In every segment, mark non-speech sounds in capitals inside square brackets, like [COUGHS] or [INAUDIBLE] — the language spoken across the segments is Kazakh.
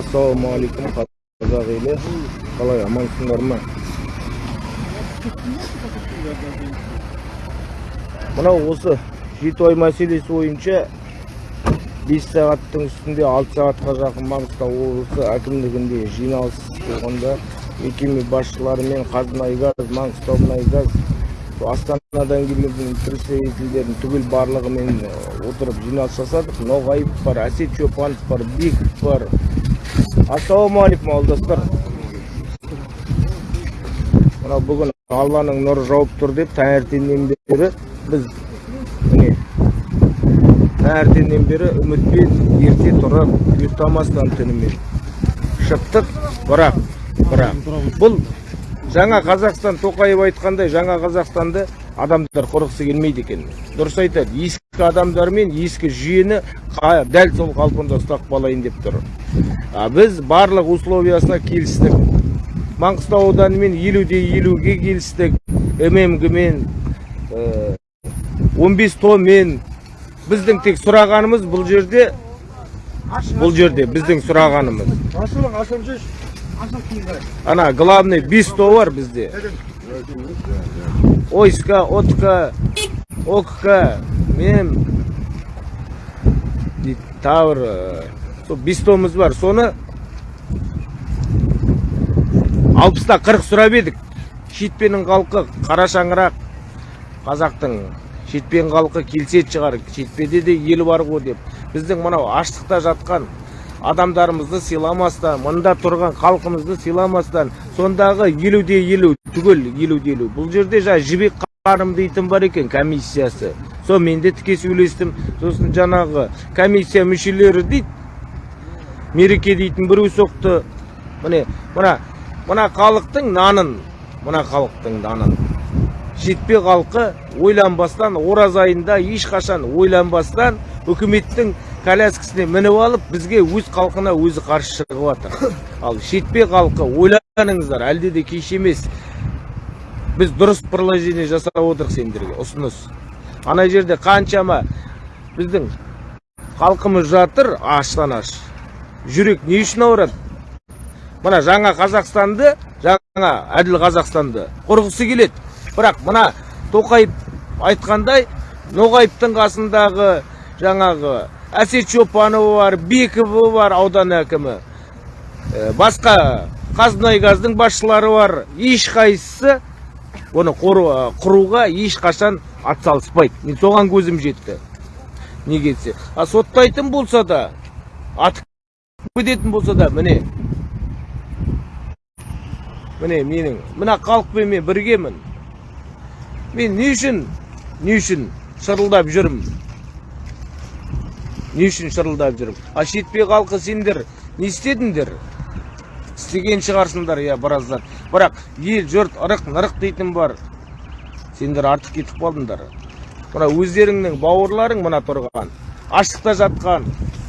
ассалаумағалейкум қазақ елі қалай амансыңдар ма мынау осы жетібай мәселесі бойынша бес сағаттың үстінде алты сағатқа жақын маңғыстау облысы әкімдігінде жиналыс болғанда мекеме басшыларымен қазмұнайгаз маңғыстаумұнайгаз астанадан келген представительдердің түгел барлығымен э, отырып жиналыс жасадық. Бар әсет чопанов бар беков бар. Ассалаумағалейкум ауылдастар мынау бүгін алланың нұры жауып тұр деп таңертеңнен бері біз міне таңертеңнен бері үмітпен ерте тұрып ұйықтамастан түнімен шықтық бірақ бірақ бұл жаңа қазақстан тоқаев айтқандай жаңа қазақстанды адамдар құрғысы келмейді екен дұрыс айтады ескі адамдар мен ескі жүйені қа- дәл сол қалпында ұстап қалайын деп тұр. А біз барлық условиясына келістік. Маңғыстау ауданымен елуде елуге келістік. Ммг мен э, 15 томмен. Біздің тек сұрағанымыз бұл жерде бұл жерде біздің сұрағанымыз. Ана главный 5 то бар бізде. Ойска отка окка. Дейді тағы бір сол бес томыз бар. Соны алпыста қырық сұрап едік. Шетпенің халқы қара шаңырақ қазақтың шетпен халқы келсет шығар. Шетпеде де ел бар ғой деп. Біздің мынау аштықта жатқан адамдарымызды сыйламастан мында тұрған халқымызды сыйламастан сондағы елуде елу түгел елуде елу. Бұл жерде жаңа жібек ханым дейтін бар екен комиссиясы. Сонымен де тіке сөйлестім. Сосын жаңағы комиссия мүшелері дейді мереке дейтін біреу соқты. Міне мына мына халықтың нанын мына халықтың нанын. Жетпе халқы ойланбастан ораза айында ешқашан ойланбастан үкіметтің коляскасіне мініп алып бізге өз халқына өзі қарсы шығып жатыр ал шетпе халқы ойланыңыздар әлде де кеш емес. Біз дұрыс предложение жасап отырмық сендерге ұсыныс. Ана жерде қаншама біздің халқымыз жатыр аштан аш жүрек не үшін ауырады? Мына жаңа қазақстанды жаңа әділ қазақстанды құрғысы келеді. Бірақ мына тоқаев айтқандай ноғаевтың қасындағы жаңағы әсет чопанова бар бековы бар аудан әкімі. Ә, басқа қазмұнайгаздың басшылары бар. Ешқайсысы оны құру- құруға ешқашан атсалыспайды. Мен соған көзім жетті. Неге десе? А соттайтын болса да атып кететін болса да міне міне менің мына халықпен мен біргемін. Мен не үшін не үшін шырылдап жүрмін? Не үшін шырылдап жүрмін? А шетпе халқы сендер не істедіңдер? Істеген шығарсыңдар иә біраздан бірақ ел жұрт ырық нырық дейтін бар. Сендер артық кетіп қалдыңдар. Мына өздеріңнің бауырларың мына тұрған. Аштықта жатқан.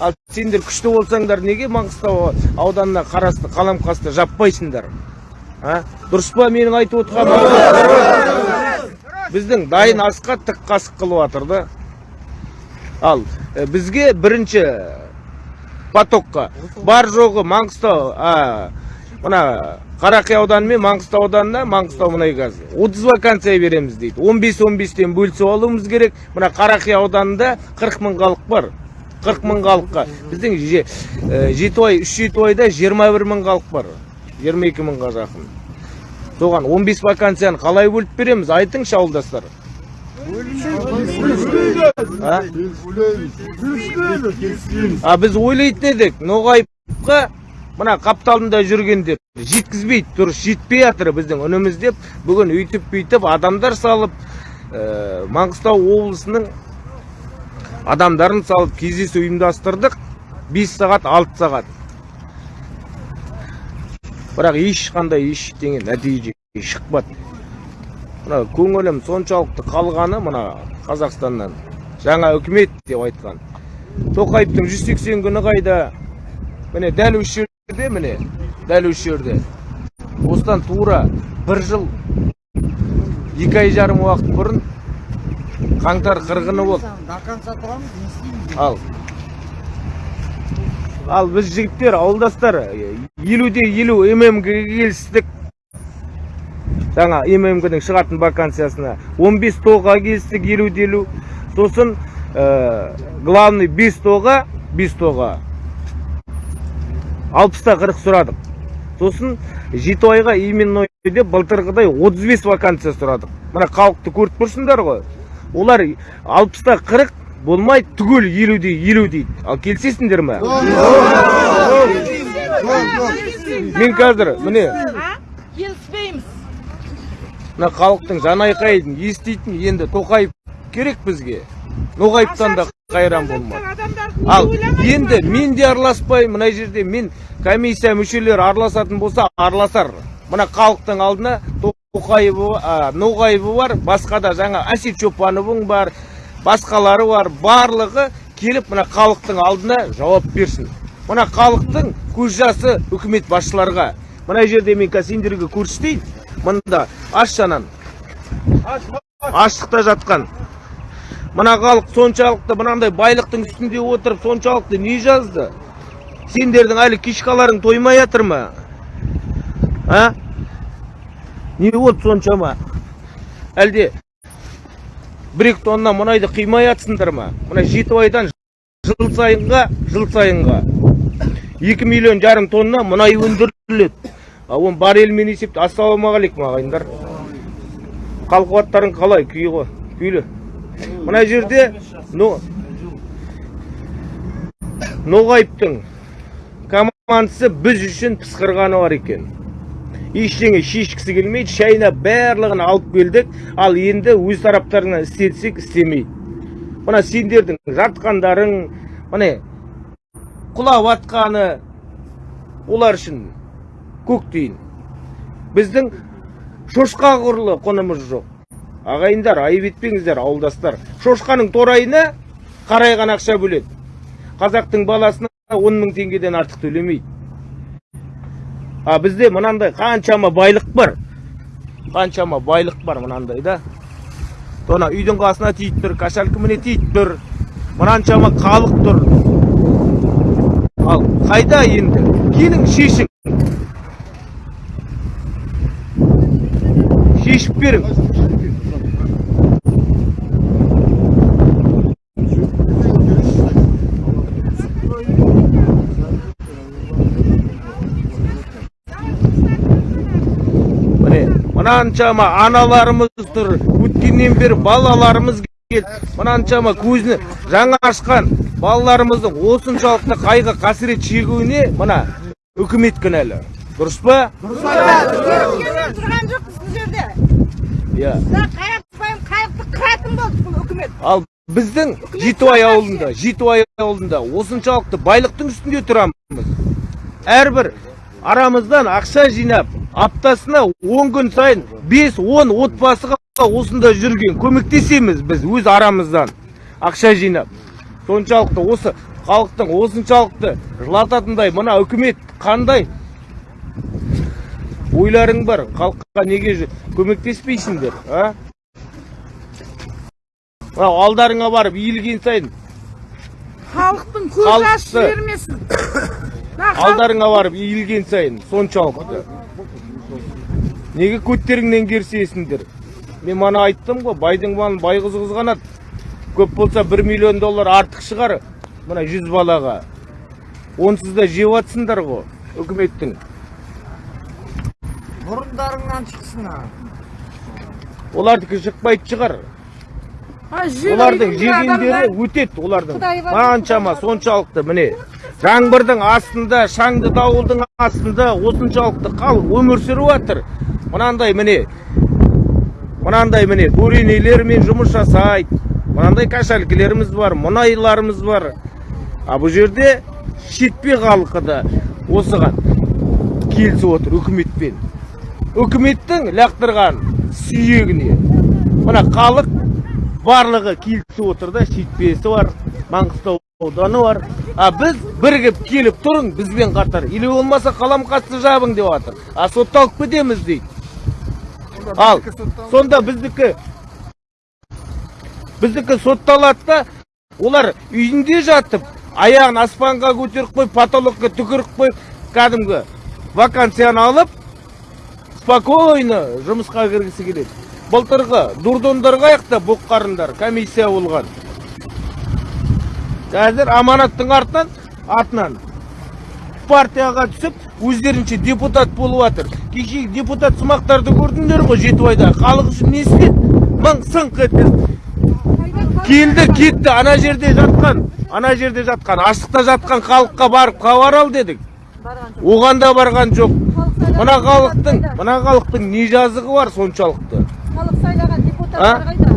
Ал сендер күшті болсаңдар неге маңғыстау ауданына қарасты қаламқасты жаппайсыңдар? А? Дұрыс па менің айтып отырғаным біздің дайын асқа тік қасық қылып жатыр да. Ал бізге бірінші потокқа бар жоғы маңғыстау мына қарақия ауданы мен маңғыстау ауданына маңғыстау мұнайгаз отыз вакансия береміз дейді. 15-15-тен бөлісіп алуымыз керек. Мына қарақия ауданында 40 мың халық бар. 40 мың халыққа. Біздің э, жетібай үш жетібайда 21 мың халық бар. 22 мыңға жақын. Соған 15 вакансияны қалай бөліп береміз? Айтыңызшы ауылдастар. А? біз ойлайтын едік ноғаевқа мына қапталында жүргендер жеткізбейді дұрыс жетпей жатыр біздің үніміз деп бүгін өйтіп бүйтіп адамдар салып ә, маңғыстау облысының адамдарын салып кездесу ұйымдастырдық 5 сағат 6 сағат бірақ ешқандай ештеңе нәтиже шықпады мына көңілім соншалықты қалғаны мына қазақстаннан жаңа үкімет деп айтқан. Тоқаевтың 180 күні қайда? Міне дәл осы жерде міне дәл осы жерде. Осыдан тура бір жыл екі ай жарым уақыт бұрын қаңтар қырғыны болды. До конца тұрамыз ал. Ал біз жігіттер ауылдастар елуде елу ммге келістік. Жаңа ммгнің шығатын вакансиясына 15 тоға келістік елуде елу сосын ә, главный 5 тоға 5 тоға алпыста қырық сұрадық. Сосын жетібайға именной деп былтырғыдай 35 вакансия сұрадық. Мына халықты көріп тұрсыңдар ғой. Олар алпыста қырық болмай түгел елуде елу дейді. Ал келісесіңдер ма? Мен қазір міне мына халықтың жанайқайын еститін енді тоқаев керек бізге. Ноғаевтан да қайран болмады. ал енді мен де араласпаймын мына жерде мен комиссия мүшелері араласатын болса араласар. Мына халықтың алдына тоқаевы ноғаевы бар басқа да жаңа әсет чопановың бар басқалары бар. Барлығы келіп мына халықтың алдына жауап берсін. Мына халықтың көз жасы үкімет басшыларға. Мына жерде мен қазір сендерге көрсетейін мында ашшанан аштықта жатқан. Мына халық соншалықты мынандай байлықтың үстінде отырып соншалықты не жазды? Сендердің әлі кишкаларың тоймай жатыр ма? А? Не болды соншама. Әлде бір екі тонна мұнайды қимай жатсыңдар ма? Мына жетібайдан жыл сайынға жыл сайынға. Екі миллион жарым тонна мұнай өндіріледі. А оны баррельмен есепте ассалаумағалейкум ағайындар. Хал қуаттарың қалай күй ғой күйлі? Мына жерде но ноғайыптың командасы біз үшін пысқырғаны бар екен. Ештеңе шешкісі келмейді шайнап барлығын алып келдік. Ал енді өз тараптарынан істетсек істемейді. Мына сендердің жатқандарың міне құлап атқаны олар үшін көк тиын. Біздің шошқа құрлы құнымыз жоқ. Ағайындар айып етпеңіздер ауылдастар. Шошқаның торайына қарайған ақша бөледі. Қазақтың баласына он мың теңгеден артық төлемейді. А бізде мынандай қаншама байлық бар. Қаншама байлық бар мынандай да. Ана үйдің қасына тиіп тұр кошелька міне тиіп тұр. Мынаншама халық тұр. Ал қайда енді? Келің шешің шешіп берің міне мынаншама аналарымыз тұр өткеннен бері балаларымыз келді мынаншама көзіне жаңа ашқан балаларымыздың осыншалықты қайғы қасірет шегуіне мына үкімет кінәлі дұрыс па жерде иә мына қарапайым халықты қыратын болды бұл үкімет ал біздің жетібай ауылында жетібай ауылында осыншалықты байлықтың үстінде тұрамыз әрбір арамыздан ақша жинап аптасына 10 күн сайын 5-10 отбасыға осында жүрген көмектесеміз біз өз арамыздан ақша жинап соншалықты осы халықтың осыншалықты жылататындай мына үкімет қандай ойларың бар халыққа неге көмектеспейсіңдер а? Мынау алдарыңа барып иілген сайын халықтың көз ашып жібермесін. [COUGHS] Алдарыңа барып иілген сайын соншалықты неге көттеріңнен керсесіңдер мен мана айттым ғой байдың малын бай қыз қызғанады көп болса бір миллион доллар артық шығар. Мына жүз балаға. Онсыз да жеп жатсыңдар ғой үкіметтің. Бұрындарыңнан шықсын олардікі шықпайтын шығар олардың жегендері өтеді олардың. Қаншама соншалықты міне. Жаңбырдың астында шаңды дауылдың астында осыншалықты халық өмір сүріп жатыр мынандай міне. Мынандай міне буренелермен жұмыс жасайды. Мынандай кошелькілеріміз бар мұнайларымыз бар. А бұл жерде шетпе халқы да осыған келісіп отыр үкіметпен. Үкіметтің лақтырған сүйегіне. Мына халық барлығы келісіп отыр да шетпесі бар маңғыстау ауданы бар. А біз бірігіп келіп тұрың бізбен қатар. Или болмаса қаламқасты жабың деп жатыр а сотталып кетеміз дейді. Ал сонда біздікі біздікі сотталады да олар үйінде жатып аяғын аспанға көтеріп қойып потолокқа түкіріп қойып кәдімгі вакансияны алып спокойно жұмысқа кіргісі келеді. Былтырғы дурдондар қаяқта боққарындар комиссия болған. Қазір аманаттың артынан артынан партияға түсіп өздерінше депутат болып жатыр кеше депутат сымақтарды көрдіңдер ғой жетібайда халық үшін не істеді мың сыңқ етті. Келді кетті ана жерде жатқан ана жерде жатқан аштықта жатқан халыққа барып хабар ал дедік. Оған да барған жоқ. Мына халықтың мына халықтың не жазығы бар соншалықты? Халық сайлаған депутаттар қайда?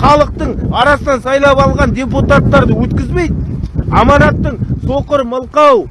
Халықтың арасынан сайлап алған депутаттарды өткізбейді. Аманаттың соқыр мылқау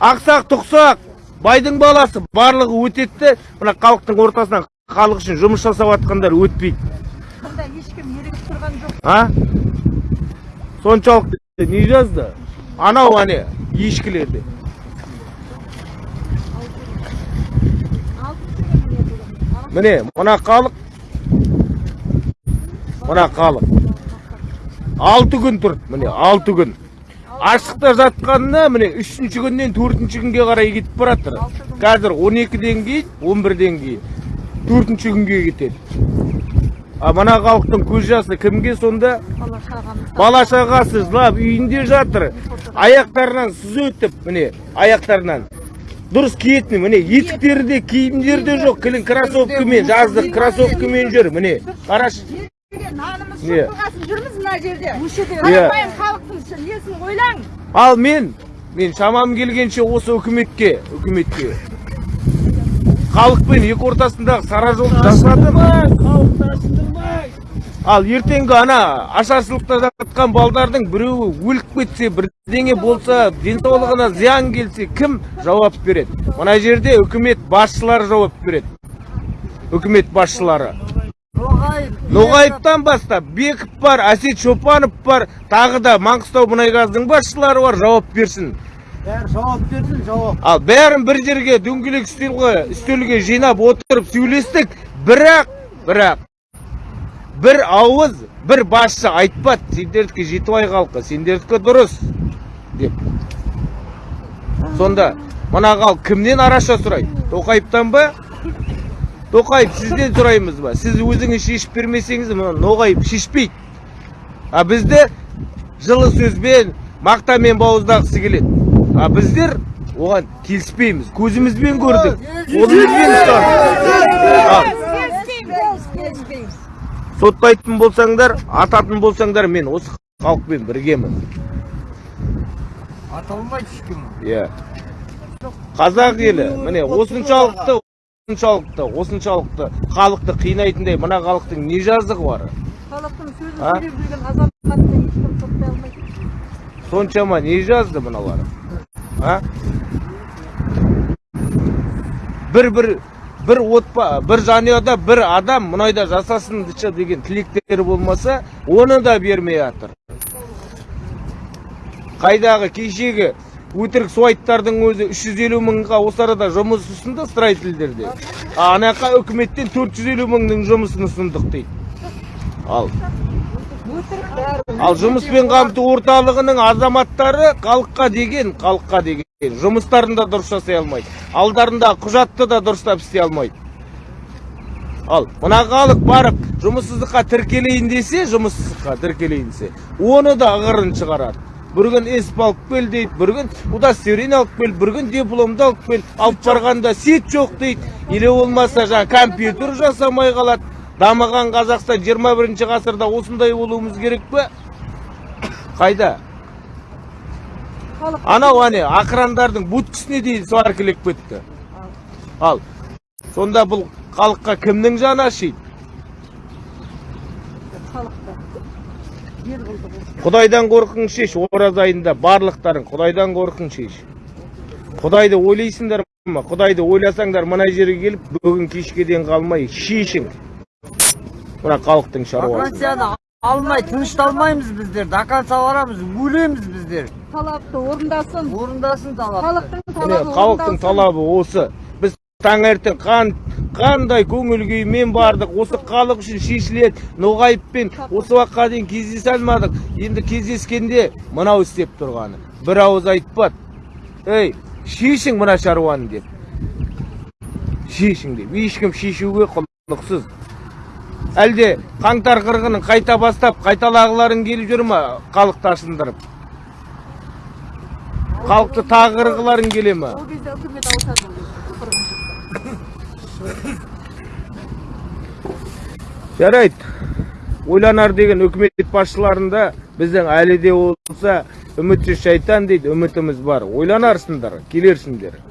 ақсақ тұқсақ байдың баласы барлығы өтеді де мына халықтың ортасынан халық үшін жұмыс жасап жатқандар өтпейді. Мұнда ешкім ерігіп тұрған жоқ. А? Соншалықты не жазды? Анау ане ешкілерде. Міне мына халық мына халық. Алты күн тұрды міне алты күн. Аштықта жатқанына міне үшінші күннен төртінші күнге қарай кетіп бара жатыр қазір он екіден кейін он бірден кейін. Төртінші күнге кетеді. А мына халықтың көз жасы кімге сонда? Бала шағасы жылап үйінде жатыр. Аяқтарынан сүз өтіп міне аяқтарынан. Дұрыс киетін міне етіктері де киімдері де жоқ кілін кроссовкамен жаздық кроссовкамен жүр. міне қарашы нанымыз жүрміз мына жерде. Иә. қарапайым халықтың несін ойлаң? Ал мен мен шамам келгенше осы үкіметке үкіметке. Халықпен екі ортасындағы сара жолды жасадым. Ал ертеңгі ана ашаршылықта жатқан балдардың біреуі өліп кетсе бірдеңе болса денсаулығына зиян келсе кім жауап береді? Мына жерде үкімет басшылары жауап береді. Үкімет басшылары. Ноғаевтан бастап беков бар әсет шопанов бар тағы да маңғыстау мұнайгаздың басшылары бар жауап берсін. Бәрі жауап берсін, жауап. ал бәрін бір жерге дөңгелек үстелге үстелге жинап отырып сөйлестік. Бірақ бірақ бір ауыз бір басшы айтпады сендердікі жетібай халқы сендердікі дұрыс деп сонда мына халық кімнен араша сұрайды тоқаевтан ба тоқаев сізден сұраймыз ба сіз өзіңіз шешіп бермесеңіз мына ноғаев шешпейді а бізді жылы сөзбен мақтамен бауыздағысы келеді а біздер оған келіспейміз көзімізбен көрдік қолымызбен ал соттайтын болсаңдар ататын болсаңдар мен осы халықпен біргемін. Аталмайды ешкім. иә. Қазақ елі міне осыншалықты осыншалықты осыншалықты халықты қинайтындай мына халықтың не жазығы бар? Халықтың сөзін сөйлеп жүрген азаматты ешкім соттай алмайды. Соншама не жазды мыналар? А? Бір бір бір отпа бір жанұяда бір адам мұнайда жасасыншы деген тілектері болмаса оны да бермей жатыр қайдағы кешегі өтірік суайттардың өзі 350 мыңға осы арада жұмыс ұсынды строительдерде а ана үкіметтен 450 мыңның жұмысын ұсындық дейді ал Ал жұмыспен қамту орталығының азаматтары халыққа деген, халыққа деген жұмыстарын да дұрыс жасай алмайды. Алдарында құжатты да дұрыстап істей алмайды. Ал мына халық барып жұмыссыздыққа тіркелейін десе, жұмыссыздыққа тіркелейін десе, оны да ығырын шығарады. Бір күн есіп алып кел дейді, бір күн удостоверение алып кел, бір күн дипломды алып кел, алып барғанда сет жоқ дейді, или болмаса жаңа компьютер жасамай қалады. Дамыған Қазақстан 21 ғасырда осындай болуымыз керек пе? [COUGHS] Қайда? Анау ане ақырандардың будкісіне дейін сваркілеп кетті. Ал сонда бұл халыққа кімнің жаны ашиды? Құдайдан қорқың шеш, ораза айында барлықтарың Құдайдан қорқың шеш. Құдайды ойлайсыңдар ма? Құдайды ойласаңдар мына жерге келіп бүгін кешке дейін қалмай шешің. Мына халықтың шаруасы. Алмай тынышталмаймыз біздер. До конца барамыз, өлеміз біздер. талапты орындасын Орындасын талап. халықтың Міне талабы халықтың талабы осы. Біз таңертең қан қандай көңіл күймен бардық. Осы халық үшін шешіледі. Ноғайыппен осы уақытқа дейін кездесе алмадық. Енді кездескенде мынау істеп тұрғаны. Бір ауыз айтпады ей шешің мына шаруаны деп. Шешің деп. Ешкім шешуге құлықсыз. Әлде қаңтар қырғынын қайта бастап қайталағыларың келіп жүр ма халықты ашындырып халықты тағы қырғыларың келе ма? Ол кезде үкімет ауысады жарайды. Ойланар деген үкімет басшыларында біздің әлі де болса үмітсіз шайтан дейді үмітіміз бар. Ойланарсыңдар келерсіңдер.